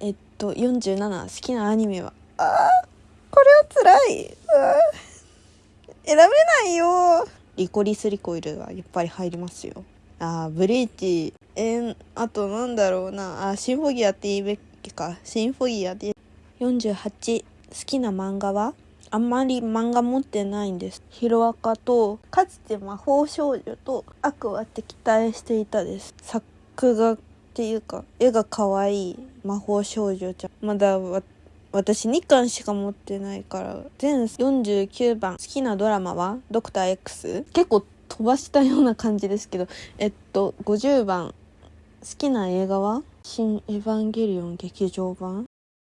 えっと47好きなアニメは？あーこれは辛い。選べないよ。リコリスリコイルはやっぱり入りますよ。あーブリーチ。えー、あとなんだろうな。あシンフォギアって言いべきか。シンフォギアで。48好きな漫画は？あんまり漫画持ってないんです。ヒロアカと、かつて魔法少女と悪は敵対していたです。作画っていうか、絵が可愛い魔法少女ちゃん。まだ私2巻しか持ってないから、全49番好きなドラマは？ドクター X? 結構飛ばしたような感じですけど、えっと、50番好きな映画は？新エヴァンゲリオン劇場版？